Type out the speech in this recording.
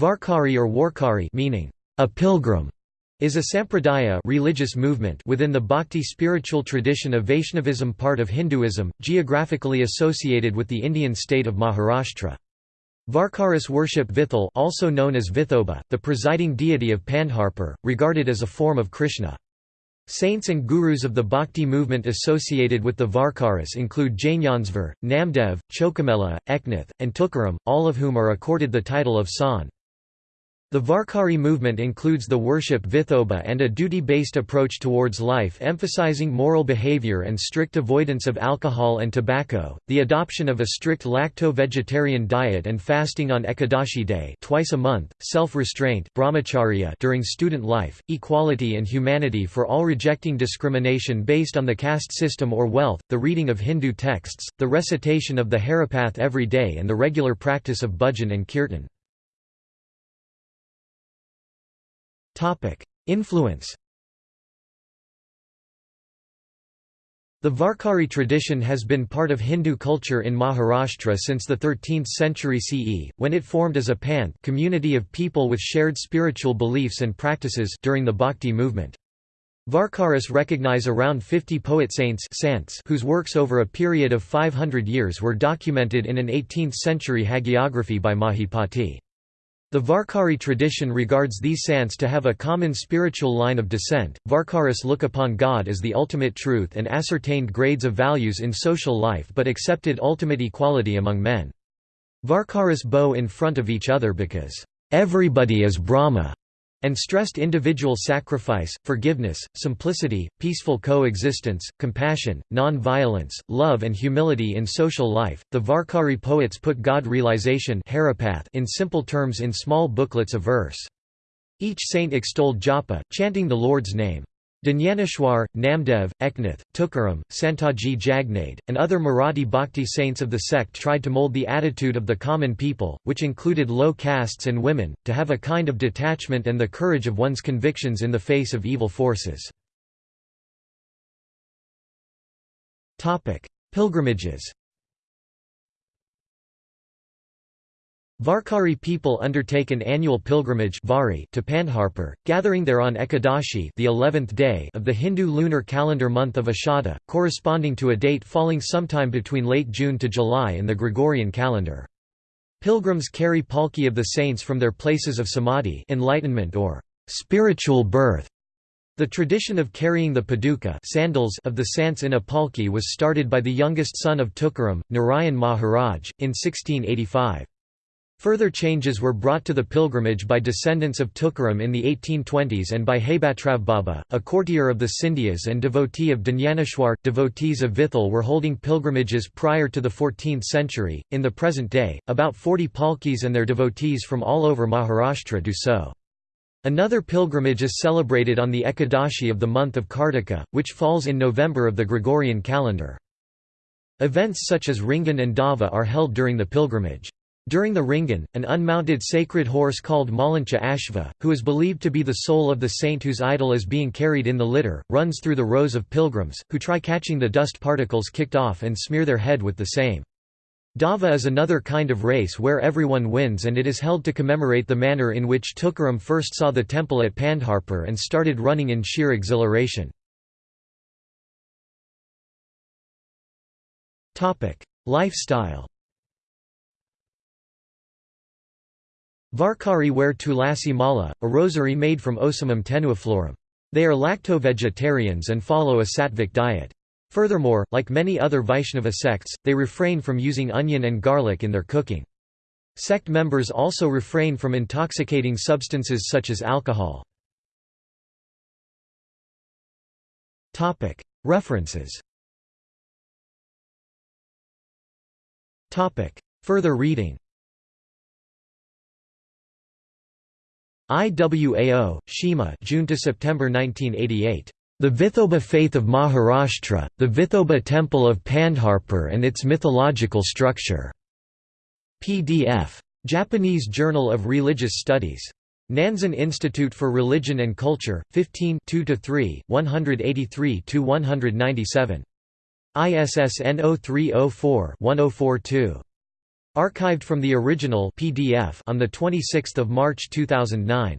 Varkari or Warkari meaning a pilgrim is a sampradaya religious movement within the bhakti spiritual tradition of Vaishnavism part of Hinduism, geographically associated with the Indian state of Maharashtra. Varkaris worship Vithal also known as Vithoba, the presiding deity of Pandharpur, regarded as a form of Krishna. Saints and gurus of the bhakti movement associated with the Varkaris include Jnaneshwar, Namdev, Chokamela, Eknath, and Tukaram, all of whom are accorded the title of Sant. The Varkari movement includes the worship Vithoba and a duty-based approach towards life emphasizing moral behavior and strict avoidance of alcohol and tobacco, the adoption of a strict lacto-vegetarian diet and fasting on Ekadashi day twice a month, self-restraint brahmacharya during student life, equality and humanity for all rejecting discrimination based on the caste system or wealth, the reading of Hindu texts, the recitation of the Haripath every day and the regular practice of bhajan and kirtan. Influence The Varkari tradition has been part of Hindu culture in Maharashtra since the 13th century CE, when it formed as a panth community of people with shared spiritual beliefs and practices during the Bhakti movement. Varkaris recognize around 50 poet saints whose works over a period of 500 years were documented in an 18th-century hagiography by Mahipati. The Varkari tradition regards these sants to have a common spiritual line of descent. Varkaris look upon God as the ultimate truth and ascertained grades of values in social life but accepted ultimate equality among men. Varkaris bow in front of each other because, everybody is Brahma, and stressed individual sacrifice, forgiveness, simplicity, peaceful coexistence, compassion, non-violence, love and humility in social life. The Varkari poets put God realization in simple terms in small booklets of verse. Each saint extolled japa, chanting the Lord's name. Dnyaneshwar, Namdev, Eknath, Tukaram, Santaji Jagnade, and other Marathi bhakti saints of the sect tried to mold the attitude of the common people, which included low castes and women, to have a kind of detachment and the courage of one's convictions in the face of evil forces. Pilgrimages Varkari people undertake an annual pilgrimage Vari to Pandharpur, gathering there on Ekadashi the 11th day of the Hindu lunar calendar month of Ashada, corresponding to a date falling sometime between late June to July in the Gregorian calendar. Pilgrims carry palki of the saints from their places of samadhi enlightenment or spiritual birth. The tradition of carrying the paduka sandals of the saints in a palki was started by the youngest son of Tukaram, Narayan Maharaj, in 1685. Further changes were brought to the pilgrimage by descendants of Tukaram in the 1820s and by Hebatrav Baba, a courtier of the Scindias and devotee of Dnyaneshwar. Devotees of Vithal were holding pilgrimages prior to the 14th century. In the present day, about 40 palkis and their devotees from all over Maharashtra do so. Another pilgrimage is celebrated on the Ekadashi of the month of Kartika, which falls in November of the Gregorian calendar. Events such as Ringan and Dava are held during the pilgrimage. During the Ringan, an unmounted sacred horse called Maulincha Ashva, who is believed to be the soul of the saint whose idol is being carried in the litter, runs through the rows of pilgrims, who try catching the dust particles kicked off and smear their head with the same. Dava is another kind of race where everyone wins and it is held to commemorate the manner in which Tukaram first saw the temple at Pandharpur and started running in sheer exhilaration. Lifestyle Varkari wear tulasi mala, a rosary made from Ocimum tenuiflorum. They are lacto-vegetarians and follow a sattvic diet. Furthermore, like many other Vaishnava sects, they refrain from using onion and garlic in their cooking. Sect members also refrain from intoxicating substances such as alcohol. References Further reading IWAO, Shima June to September 1988. The Vithoba Faith of Maharashtra, the Vithoba Temple of Pandharpur and its mythological structure. PDF. Japanese Journal of Religious Studies. Nanzan Institute for Religion and Culture, 15 2–3, 183–197. ISSN 0304-1042. Archived from the original PDF on 26 March 2009.